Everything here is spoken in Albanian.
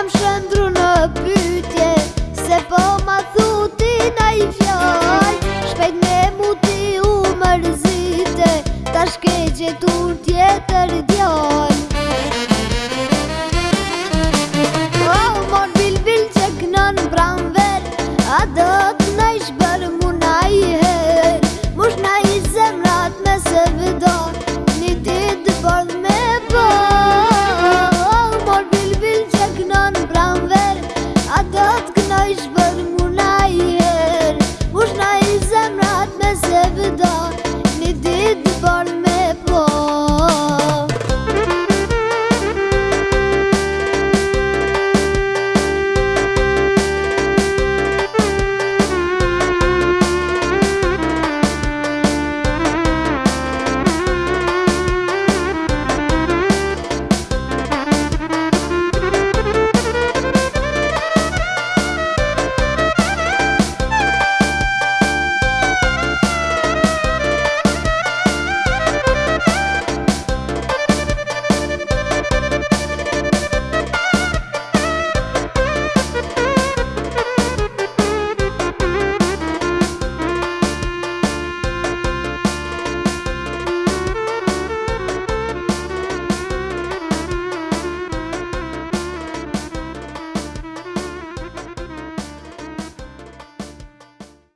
kam shëndru në pytje Se po ma thutin a i fjoj Shpejt me muti u mërzite, Ta shkeqe tur tjetër djoj Oh, mor bil bil që kënën pranver A do